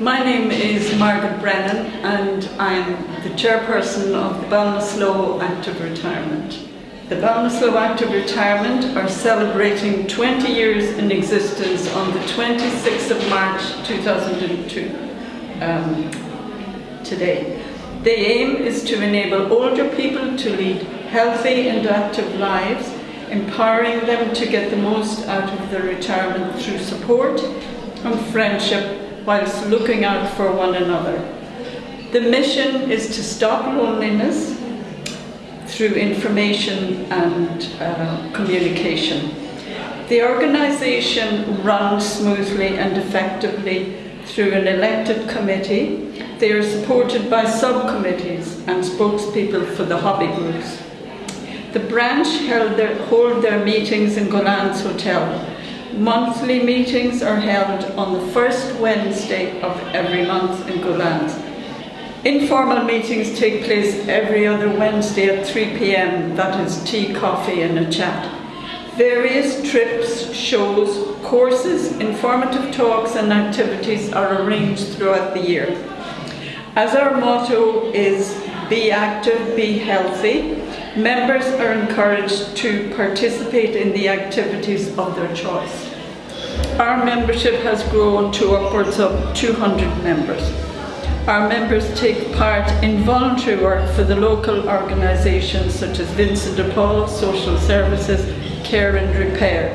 My name is Margaret Brennan and I'm the chairperson of the Ballinasloe Active Retirement. The Ballinasloe Active Retirement are celebrating 20 years in existence on the 26th of March 2002 um, today. The aim is to enable older people to lead healthy and active lives, empowering them to get the most out of their retirement through support and friendship whilst looking out for one another. The mission is to stop loneliness through information and uh, communication. The organisation runs smoothly and effectively through an elected committee. They are supported by subcommittees and spokespeople for the hobby groups. The branch held their, hold their meetings in Gullane's Hotel Monthly meetings are held on the first Wednesday of every month in Gullane's. Informal meetings take place every other Wednesday at 3 p.m. That is tea, coffee and a chat. Various trips, shows, courses, informative talks and activities are arranged throughout the year. As our motto is be active, be healthy, members are encouraged to participate in the activities of their choice. Our membership has grown to upwards of 200 members. Our members take part in voluntary work for the local organisations such as Vincent de Paul, Social Services, Care and Repair,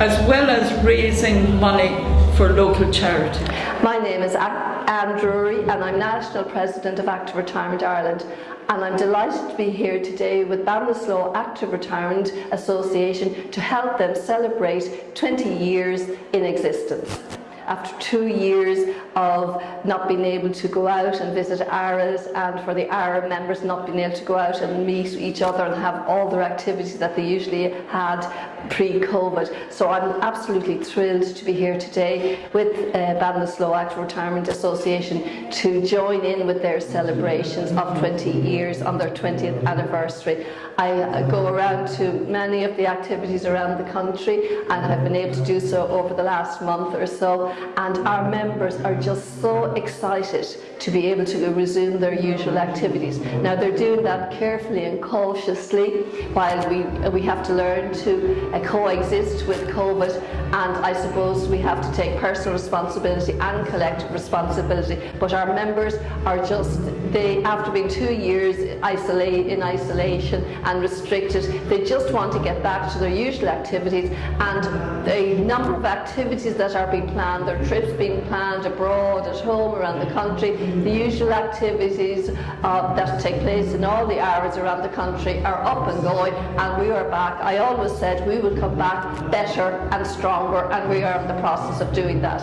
as well as raising money for local charity. My name is Anne Drury and I'm National President of Active Retirement Ireland and I'm delighted to be here today with Ballinasloe Active Retirement Association to help them celebrate 20 years in existence after two years of not being able to go out and visit ARAs and for the ARA members not being able to go out and meet each other and have all their activities that they usually had pre-COVID. So I'm absolutely thrilled to be here today with uh, Active Retirement Association to join in with their celebrations of 20 years on their 20th anniversary. I uh, go around to many of the activities around the country and have been able to do so over the last month or so and our members are just so excited to be able to resume their usual activities. Now they're doing that carefully and cautiously while we, we have to learn to uh, coexist with COVID. And I suppose we have to take personal responsibility and collective responsibility. But our members are just, they after being two years isolate, in isolation and restricted, they just want to get back to their usual activities. And the number of activities that are being planned, their trips being planned abroad, at home, around the country, the usual activities uh, that take place in all the areas around the country are up and going and we are back. I always said we will come back better and stronger and we are in the process of doing that.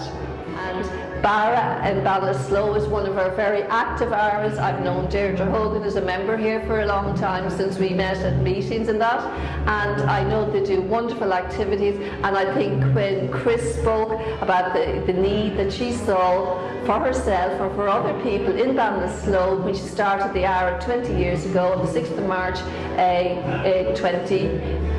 And Barra and Ballinasloe is one of our very active ARAs. I've known Deirdre Hogan as a member here for a long time since we met at meetings and that and I know they do wonderful activities and I think when Chris spoke about the, the need that she saw for herself or for other people in Ballinasloe when she started the ARA 20 years ago on the 6th of March uh, uh,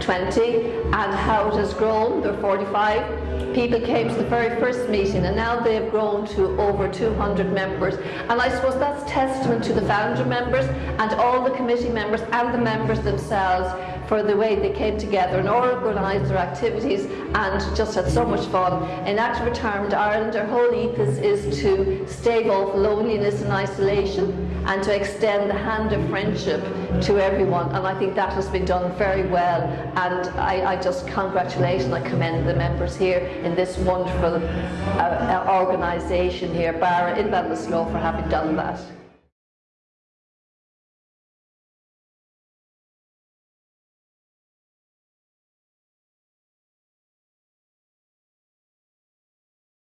2020 and how it has grown, there are 45 people came to the very first meeting and now they've grown to over 200 members. And I suppose that's testament to the founder members and all the committee members and the members themselves for the way they came together and organised their activities and just had so much fun. In Active Retirement Ireland, our whole ethos is to stave off loneliness and isolation and to extend the hand of friendship to everyone and I think that has been done very well and I, I just congratulate and I commend the members here in this wonderful uh, uh organisation here, Barra in Ballinasloe for having done that.